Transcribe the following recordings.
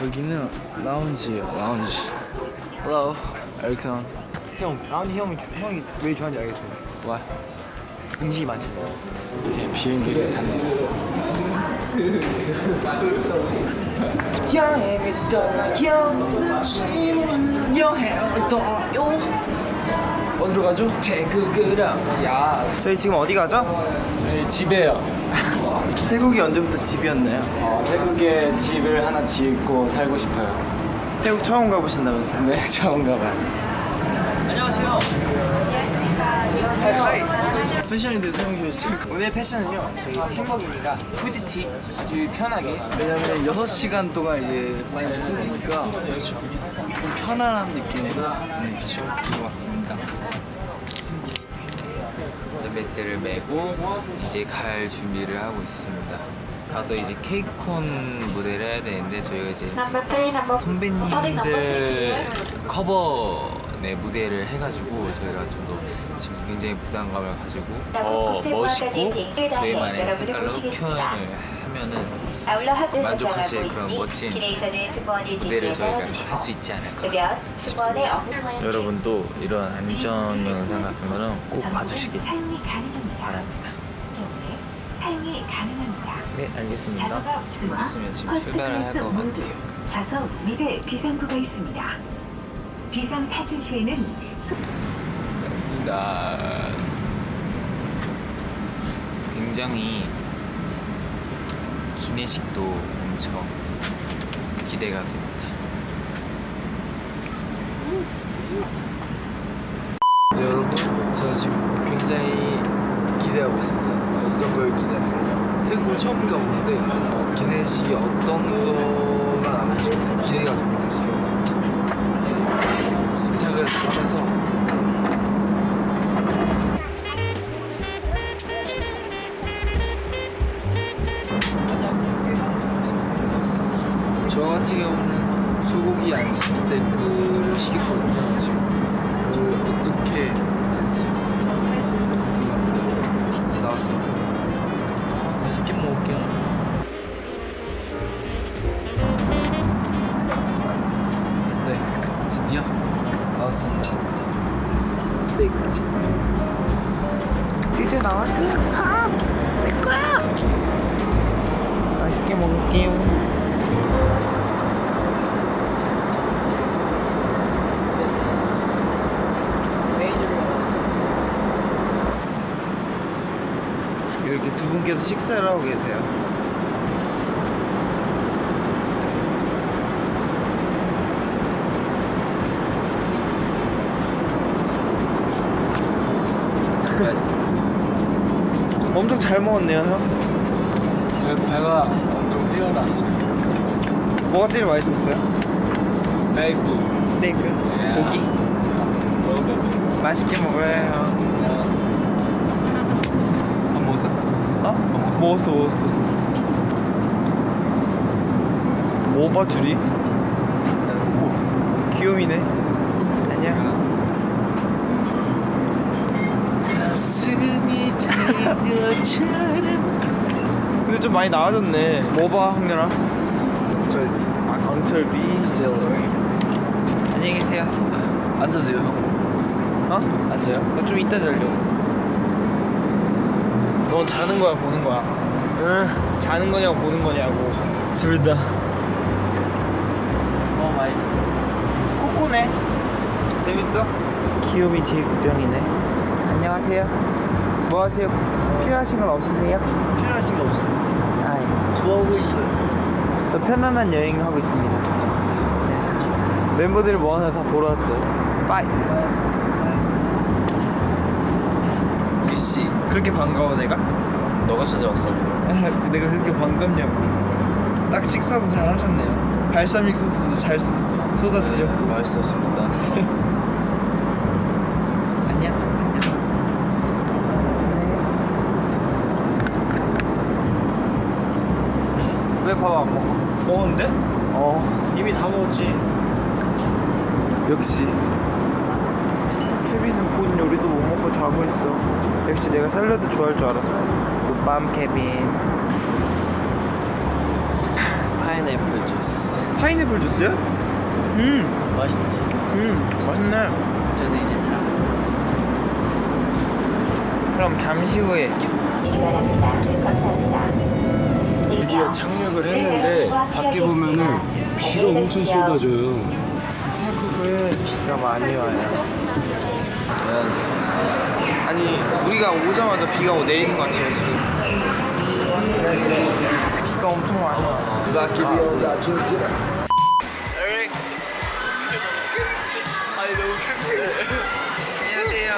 여기는 라운지예요 라운지. Hello 엘ton 형 라운지 형이 형이 왜 좋아하는지 알겠어요. 와 음식이 많잖아요 이제 비행기를 탑니다 여행을 떠나요 여행을 떠나요 어디로 가죠? 태국으로 야. 저희 지금 어디 가죠? 저희 집에요. 태국이 언제부터 집이었나요? 어, 태국에 집을 하나 짓고 살고 싶어요. 태국 처음 가보신다면서요? 네 처음 가봐요. 안녕하세요. 패션인데 사용실 지 오늘 패션은요 저희 팀워크입니다. 후드티 아주 편하게. 왜냐면 6시간 동안 이제 많이 쓰니까. 좀 편안한 느낌으로 네, 들어왔습니다. 이제 매트를 메고 이제 갈 준비를 하고 있습니다. 가서 이제 케이콘 무대를 해야 되는데 저희가 이제 선배님들 커버 네, 무대를 해가지고 저희가 좀 더 지금 굉장히 부담감을 가지고 더 멋있고 저희만의 색깔로 표현을 하면은 만족하실 그런 멋진 무대를 저희가 할 수 있지 않을까 싶습니다. 여러분도 이런 안전 영상 같은 거는 꼭 봐주시길. 바랍니다. 사용이 가능합니다. 네, 알겠습니다. 지금 버스 출발을 클래스 모두. 좌석 밑에 비상구가 있습니다. 비상 탈출 시에는 소- 나 굉장히 기내식도 엄청 기대가 됩니다. 네, 여러분 저 지금 굉장히 기대하고 있습니다. 어떤 걸 기대하냐면요 태국을 처음 가보는데 어, 기내식이 어떤 거가 나올지 기대가 됩니다 경우는 소고기 안심 스테이크를 시켰거든요 지금 그걸 어떻게 궁금합니다. 나왔습니다 맛있게 먹을게요. 네 나왔습니다. 스테이크. 드디어 나왔어요 아, 내 거야! 맛있게 먹을게요 분께서 식사를 하고 계세요 엄청 잘 먹었네요 형 배가 엄청 뛰어났어요 뭐가 제일 맛있었어요? 스테이크 스테이크? 예. 고기? 맛있게 먹어야 해요 밥 먹었어? 어? 먹었어 먹었어. 뭐봐 둘이? 귀요미네. 안녕. 근데 좀 많이 나아졌네. 뭐봐 황렬아 저아 강철비. 셀러리 안녕히 계세요. 앉으세요 형. 어? 앉아요. 나 좀 이따 자려 넌 자는 거야 보는 거야? 응 자는 거냐고 보는 거냐고 둘다 어 맛있어 코코네 재밌어? 귀요미 제이크병이네 안녕하세요 뭐 하세요? 필요하신 건 없으세요? 필요하신 거 없어요 아뭐 하고 있어요? 저 편안한 여행 하고 있습니다 네. 멤버들 모아서 다 보러 왔어요 빠이 귀씨 그렇게 반가워 내가? 너가 찾아왔어. 내가 그렇게 반갑냐고. 딱 식사도 잘 하셨네요. 발사믹 소스도 잘 쓰- 쏟아 드셨고. 맛있었습니다. 안녕. 왜 밥 안 먹어? 먹었는데? 어. 이미 다 먹었지. 역시. 케빈은 본 요리도 못 먹고 자고 있어 역시 내가 샐러드 좋아할 줄 알았어. 굿밤 케빈. 파인애플 주스. 파인애플 주스야? 음 맛있지. 음 맛있네. 저는 이제 차. 그럼 잠시 후에. 드디어 착륙을 했는데 밖에 보면은 비가 엄청 쏟아져요. 태국은 비가 많이 와요. Yes. 아니 우리가 오자마자 비가 내리는 것 같아요 지금. 비가 엄청 많이 와 밖에 비 온다 진짜. 안녕하세요.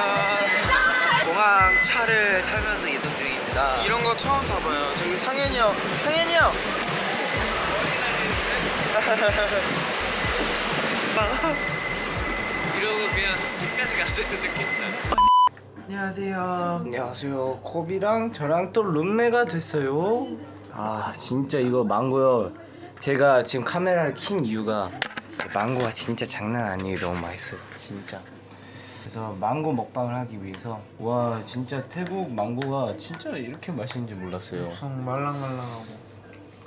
공항 차를 타면서 이동 중입니다. 이런 거 처음 타봐요. 저기 상현이 형. 상현이 형! 이러고 그냥 끝까지 갔으면 좋겠죠. 안녕하세요. 안녕하세요. 코비랑 저랑 또 룸메가 됐어요. 아 진짜 이거 망고요. 제가 지금 카메라를 킨 이유가 망고가 진짜 장난 아니에요. 너무 맛있어요. 진짜. 그래서 망고 먹방을 하기 위해서 와 진짜 태국 망고가 진짜 이렇게 맛있는지 몰랐어요. 엄청 말랑말랑하고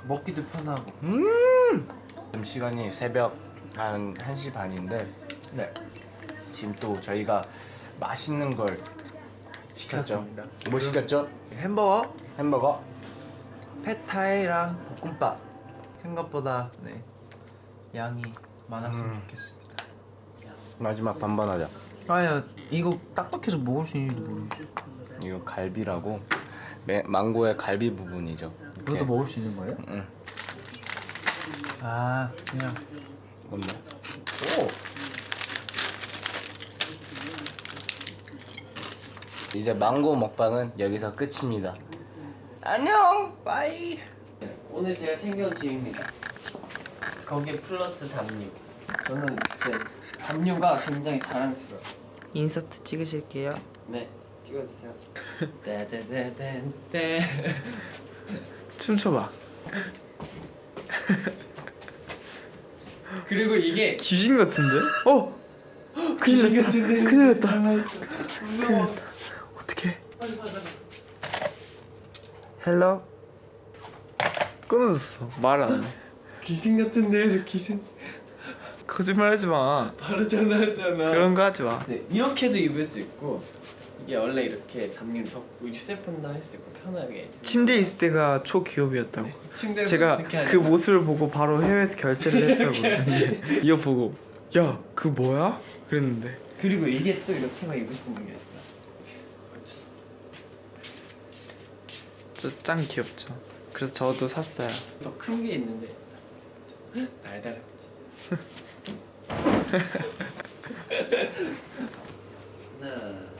먹기도 편하고. 지금 시간이 새벽 한 1시 반인데 네. 지금 또 저희가 맛있는 걸 시켰죠 시켰습니다. 뭐 시켰죠? 햄버거, 햄버거 펫타이랑 볶음밥. 생각보다 네 양이 많았으면 좋겠습니다. 마지막 반반 하자 아야 이거 딱딱해서 먹을 수 있는지도 모르겠어. 이거 갈비라고 매, 망고의 갈비 부분이죠 이렇게. 이것도 먹을 수 있는 거예요? 응. 아 그냥 뭔데? 오! 이제 망고 먹방은 여기서 끝입니다. 안녕! 빠이! 오늘 제가 챙겨온 짐입니다. 거기에 플러스 담요. 저는 제 담요가 굉장히 자랑스러워요. 인서트 찍으실게요 네, 찍어주세요. 떼떼떼떼떼. 춤춰봐 그리고 이게 귀신 같은데? 어! 큰일 났다 큰일 났다 큰 헬로? 끊어졌어. 말 안해. 귀신 같은데요, 저 귀신. 거짓말 하지 마. 바로 전화했잖아. 그런 거 하지 마. 네, 이렇게도 입을 수 있고 이게 원래 이렇게 담요를 덮고 휴대폰도 할 수 있고 편하게. 침대에 있을 때가 초기업이었다고. 침대를 제가. 그 모습을 보고 바로 해외에서 결제를 했다고. 이거 보고 야 그 뭐야? 그랬는데. 그리고 이게 또 이렇게만 입을 수 있는 게 있어. 진짜 짱 귀엽죠. 그래서 저도 샀어요. 더 큰 게 있는데. 날다람쥐. 하나,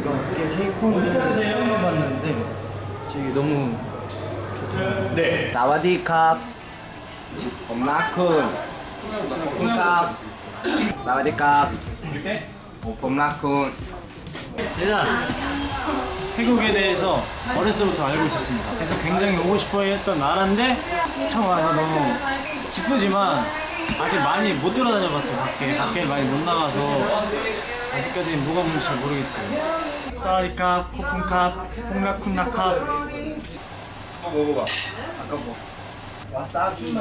멤버들과 함께 헤이콩을 처음 해봤는데 저기 너무 사와디캅 봄라쿤 콩캅 사와디캅 봄라쿤. 제가 태국에 대해서 어렸을 때부터 알고 있었습니다. 그래서 굉장히 오고 싶어 했던 나라인데 처음 와서 너무 기쁘지만 아직 많이 못 돌아다녀 봤어요. 밖에. 밖에 많이 못 나가서 아직까지 뭐가 뭔지 잘 모르겠어요. 사와디캅, 코쿤캅, 콩라쿤나캅 한번 먹어봐. 아까 뭐 와사비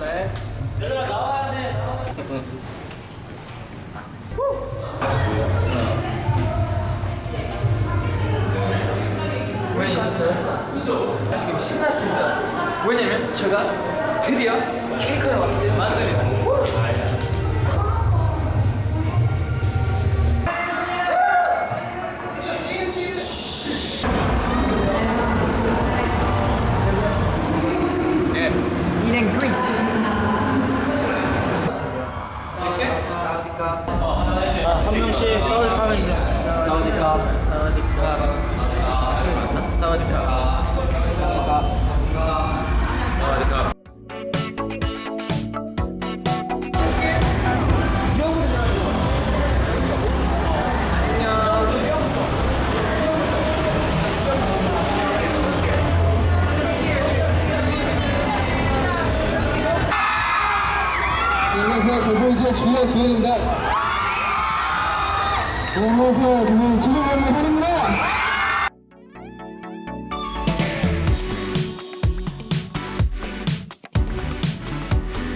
렛츠 나와야 돼. 왜 있었어요? 지금 신났습니다. 왜냐면 제가 드디어 케이크에 왔기 때문에 맞습니다. 네, 안녕하세요. 저는 지금의 환입니다.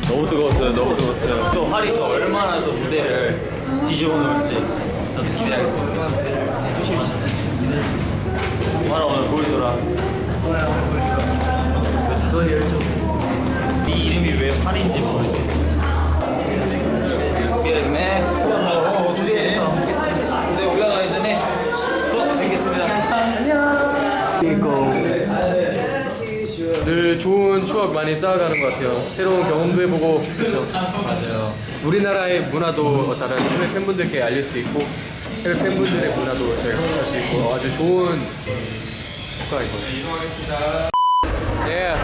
너무 뜨거웠어요. 너무 뜨거웠어요. 또 활이 또 얼마나 또 무대를 뒤집어 놓을지 저도 기대하겠습니다. 하나 오늘 보여줘라. 너의 열정. 네 이름이 왜 활인지 모르죠. 추억 많이 쌓아가는 것 같아요. 새로운 경험도 해보고 그렇죠. 맞아요. 우리나라의 문화도 다른 해외 팬분들께 알릴 수 있고 해외 팬분들의 문화도 저희가 접할 수 있고 아주 좋은 효과인 것 같아요. 예.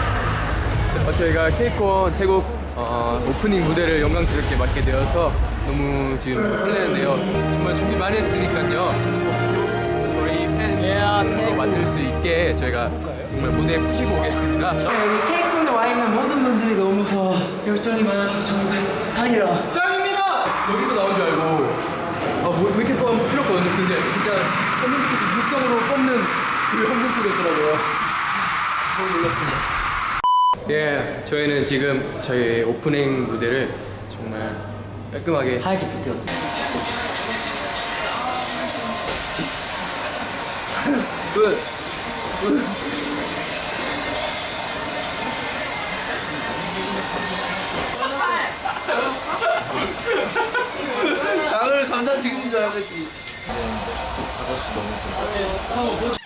어, 저희가 케이콘 태국 어, 오프닝 무대를 영광스럽게 맡게 되어서 너무 지금 설레는데요. 정말 준비 많이 했으니까요. 꼭 저희 팬으로 만들 수 있게 저희가 정말 무대에 푸시고 오겠습니다. 여기 케이콘에 와 있는 모든 분들이 너무 어, 열정이 많아서 저희가 다행이라. 짱입니다! 여기서 나온 줄 알고 아, 뭐, 왜 이렇게 뽑으면 부끄럽거든요. 근데 진짜 팬분들께서 육성으로 뽑는 그 영상 속에 있더라고요. 너무 놀랐습니다. 예, 저희는 지금 저희 오프닝 무대를 정말 깔끔하게 하얗게 붙여왔어요. 끝! 나 감사드리는 줄 알았